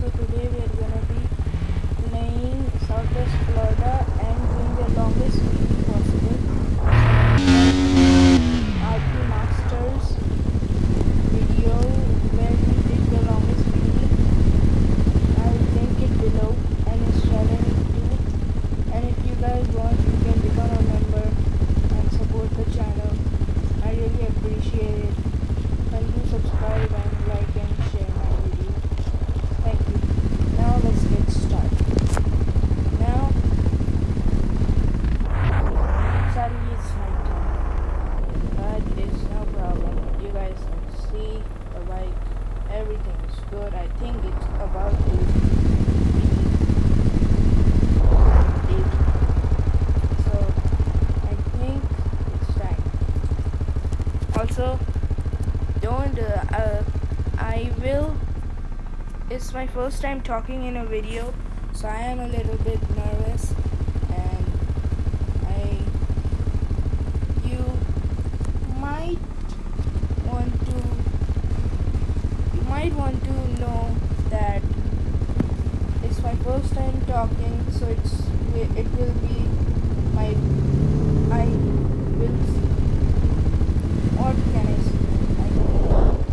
So today we are gonna be playing Southwest Florida it's my first time talking in a video so I am a little bit nervous and I you might want to you might want to know that it's my first time talking so it's it will be my I will what can I say I don't know.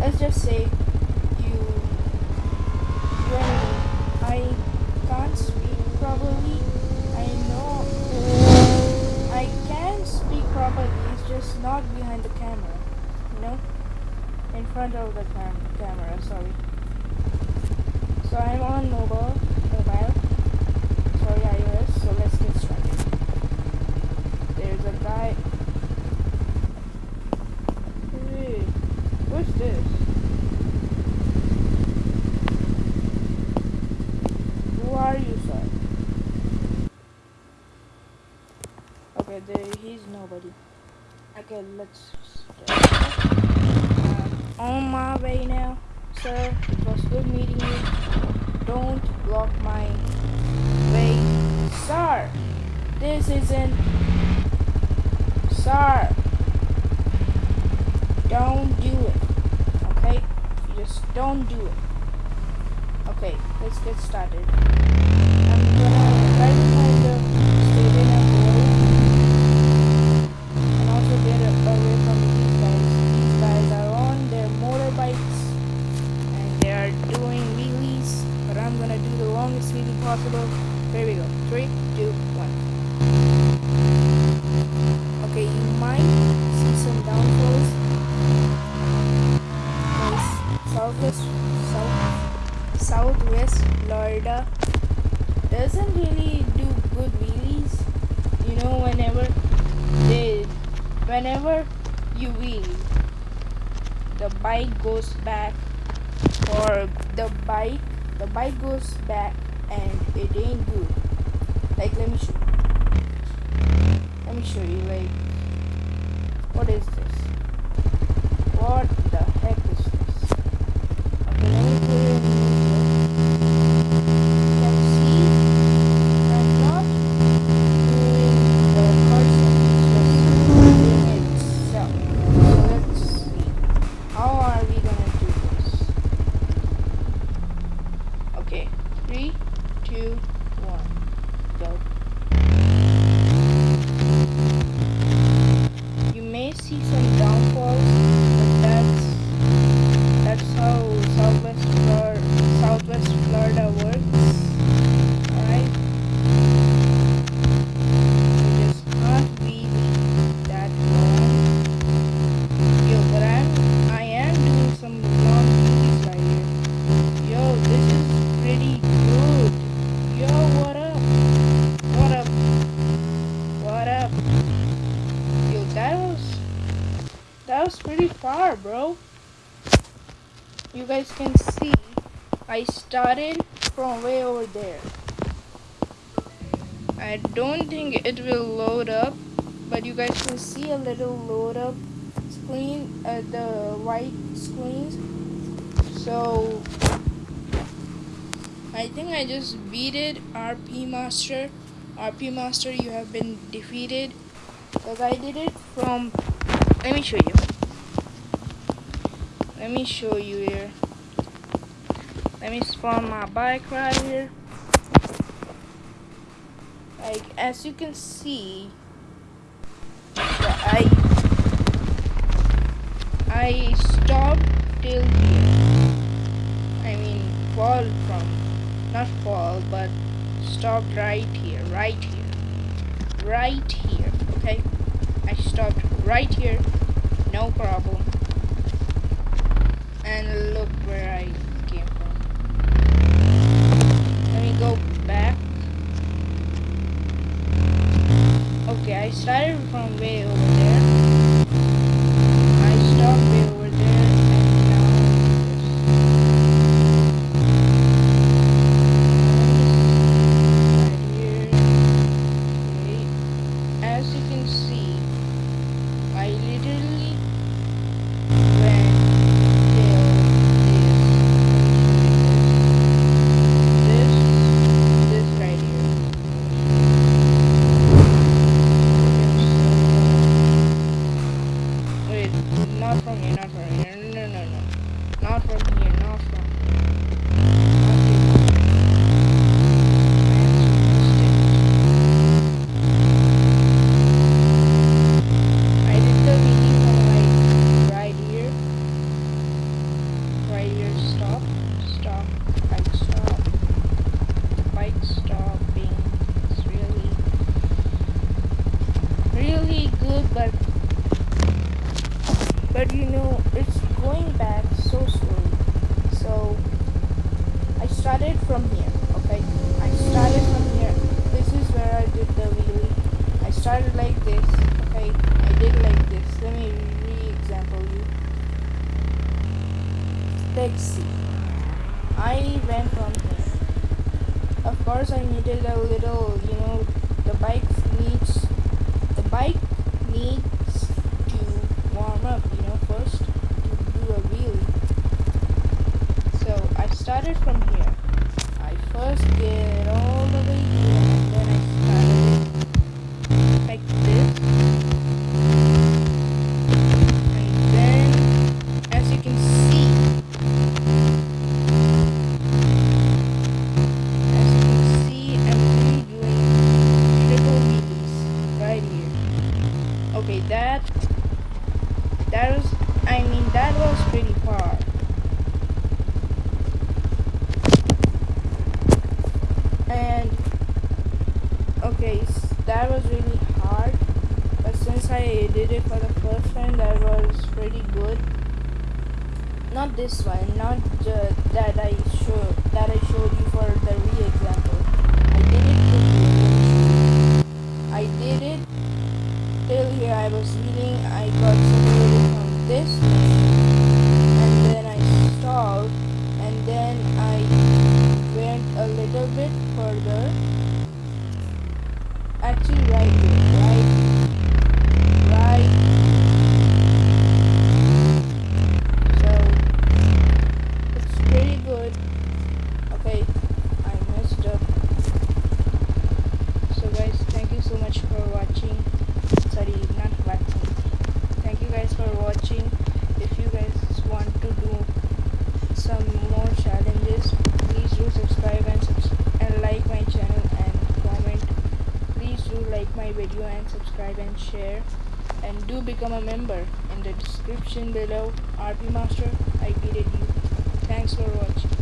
let's just say you you and me I can't speak properly I know I can speak properly it's just not behind the camera you know in front of the cam- camera sorry so I'm on mobile mobile sorry iOS so let's get started there's a guy Hey, what's this? Who are you, sir? Okay, there he's nobody. Okay, let's start. On my way now, sir. It was good meeting you. Don't block my way, sir. This isn't, sir. Don't do it. Okay? Just don't do it. Okay, let's get started. I'm gonna try to find the stadium at Royal. And also get away from these guys. These guys are on their motorbikes and they are doing wheelies. But I'm gonna do the longest wheelie possible. Here we go. Three, two, one. Okay, you might see some downfalls. Southwest, South, Southwest Florida doesn't really do good wheelies. You know, whenever they, whenever you wheel, the bike goes back, or the bike, the bike goes back, and it ain't good. Like, let me show. Let me show you. Like, what is this? What the heck is this? Okay, let me put it in neutral. You can see I'm not doing the person, it's just doing itself. So let's see. How are we gonna do this? Okay, three, two, one, go. You may see some downfalls, but that's that's how Southwest Florida, Southwest Florida works. Alright? So just not really that long. Yo, but I'm I am doing some long movies right here. Yo, this is pretty good. Yo, what up? What up? What up? Yo, that was that was pretty far, bro. You guys can see I started from way over there. I don't think it will load up, but you guys can see a little load up screen, uh, the white screens. So I think I just beat it, RP Master. RP Master, you have been defeated. Because I did it from. Let me show you. Let me show you here. let me spawn my bike right here. Like as you can see I I stopped till here I mean fall from not fall but stopped right here right here right here okay? I stopped right here no problem and look where I came from. Let me go back. Okay I started from way over there. I stopped way over there and now right here okay as you can see I literally went till this this this right here Wait, not from here, here. No, no, no. Not from here, not from here. I did the meeting from like right here. Right here, stop, stop, bike stop. Bike stopping is really, really good, but but you know it's going back so slowly so I started from here okay? I started from here. This is where I did the wheelie. I started like this okay? I did like this. Let me re-example you. Let's see. I went from here. Of course I needed a little you know the bike needs the bike needs to warm up, first to do a wheelie. So I started from here. I first get all the way here then I started like this. And then as you can see as you can see I'm really doing triple wheelies right here. Okay, that that was I mean that was pretty far. And okay, that was really hard. But since I did it for the first time, that was pretty good. Not this one, not that I showed that I showed you for the re-example. I did it I did it till here I was eating, I got separated share and do become a member in the description below RP Master. I did you. Thanks for watching.